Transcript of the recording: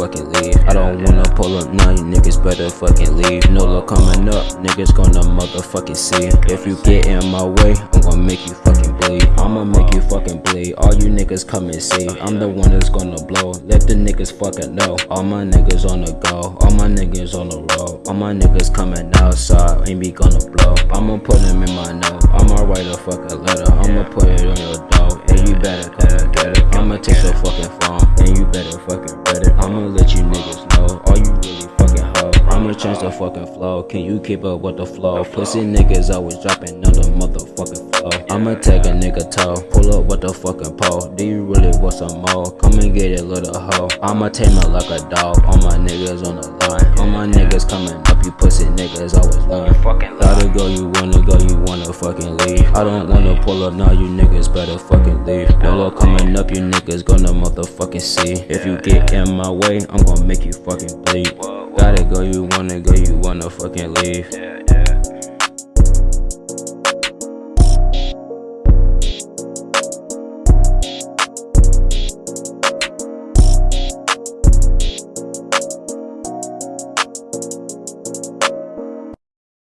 fucking leave. I don't wanna pull up now, you niggas better fucking leave. No look coming up, niggas gonna motherfucking see. If you get in my way, I'm gonna make you fucking bleed. I'ma make you fucking bleed. All you niggas come and see. I'm the one that's gonna blow. Let the niggas fucking know. All my niggas on the go. All my niggas on the road. All my niggas coming outside. Ain't be gonna blow. I'ma put them in my note. I'ma write a fucking letter. I'ma put it on your door. And you better come and get it. I'ma take your fucking phone. Change the fucking flow. Can you keep up with the flow? Pussy niggas always dropping on the motherfucking flow. I'ma take a nigga toe. Pull up with the fucking pole. Do you really want some more? Come and get it, little hoe. I'ma tame her like a dog. All my niggas on the line. All my niggas coming up. You pussy niggas always lying. Fucking Gotta go, you wanna go, you wanna fucking leave. I don't wanna pull up now, you niggas better fucking leave. Dolo coming up, you niggas gonna motherfucking see. If you get in my way, I'm gonna make you fucking bleed. Gotta go, you wanna go, you wanna fucking leave.